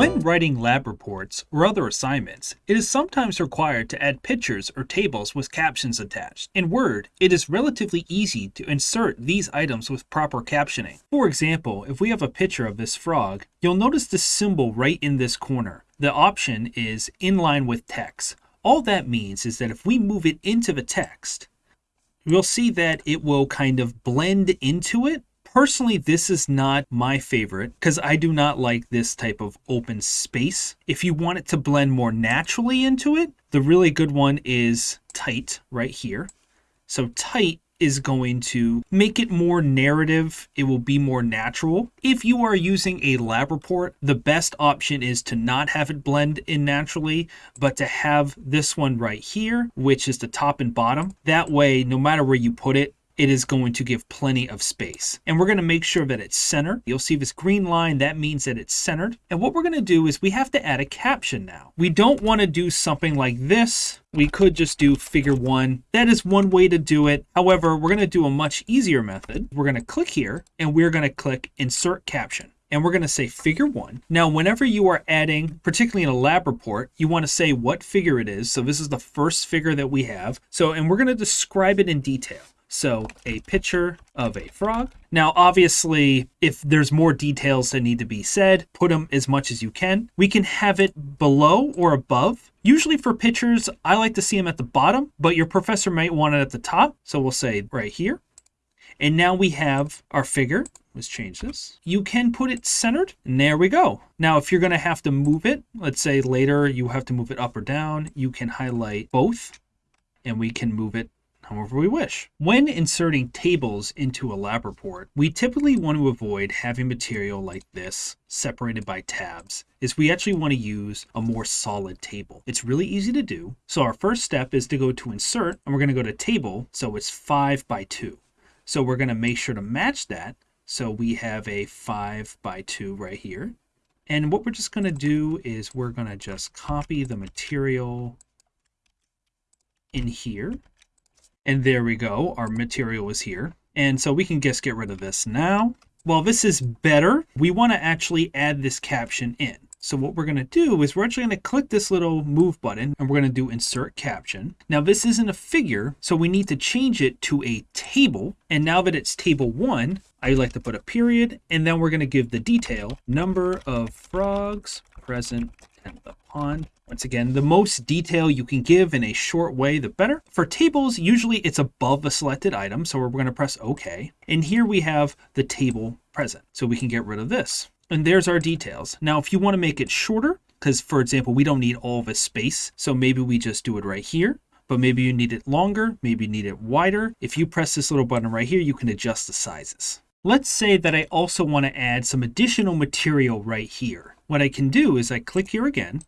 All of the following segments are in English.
When writing lab reports or other assignments, it is sometimes required to add pictures or tables with captions attached. In Word, it is relatively easy to insert these items with proper captioning. For example, if we have a picture of this frog, you'll notice the symbol right in this corner. The option is inline with text. All that means is that if we move it into the text, you'll see that it will kind of blend into it Personally, this is not my favorite because I do not like this type of open space. If you want it to blend more naturally into it, the really good one is tight right here. So tight is going to make it more narrative. It will be more natural. If you are using a lab report, the best option is to not have it blend in naturally, but to have this one right here, which is the top and bottom. That way, no matter where you put it, it is going to give plenty of space. And we're going to make sure that it's centered. You'll see this green line, that means that it's centered. And what we're going to do is we have to add a caption now. We don't want to do something like this. We could just do figure one. That is one way to do it. However, we're going to do a much easier method. We're going to click here and we're going to click insert caption and we're going to say figure one. Now, whenever you are adding, particularly in a lab report, you want to say what figure it is. So this is the first figure that we have. So, and we're going to describe it in detail. So a picture of a frog. Now, obviously, if there's more details that need to be said, put them as much as you can. We can have it below or above. Usually for pictures, I like to see them at the bottom, but your professor might want it at the top. So we'll say right here. And now we have our figure. Let's change this. You can put it centered, and there we go. Now, if you're going to have to move it, let's say later you have to move it up or down, you can highlight both, and we can move it however we wish. When inserting tables into a lab report, we typically want to avoid having material like this separated by tabs, is we actually want to use a more solid table. It's really easy to do. So our first step is to go to insert, and we're going to go to table, so it's 5 by 2. So we're going to make sure to match that. So we have a 5 by 2 right here. And what we're just going to do is we're going to just copy the material in here and there we go, our material is here. And so we can just get rid of this now. While this is better, we want to actually add this caption in. So what we're going to do is we're actually going to click this little move button and we're going to do insert caption. Now this isn't a figure, so we need to change it to a table. And now that it's table one, I like to put a period and then we're going to give the detail number of frogs present in the pond. Once again, the most detail you can give in a short way, the better. For tables, usually it's above a selected item, so we're going to press OK. And here we have the table present, so we can get rid of this. And there's our details. Now, if you want to make it shorter, because for example, we don't need all this space, so maybe we just do it right here but maybe you need it longer, maybe you need it wider. If you press this little button right here, you can adjust the sizes. Let's say that I also want to add some additional material right here. What I can do is I click here again,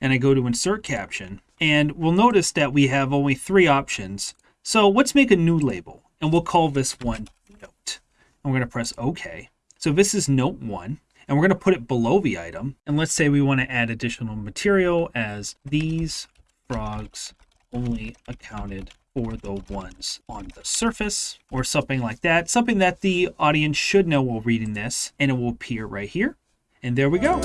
and I go to insert caption and we'll notice that we have only three options. So let's make a new label and we'll call this one note. And we're going to press OK. So this is note one and we're going to put it below the item. And let's say we want to add additional material as these frogs only accounted for the ones on the surface or something like that. Something that the audience should know while reading this and it will appear right here. And there we go.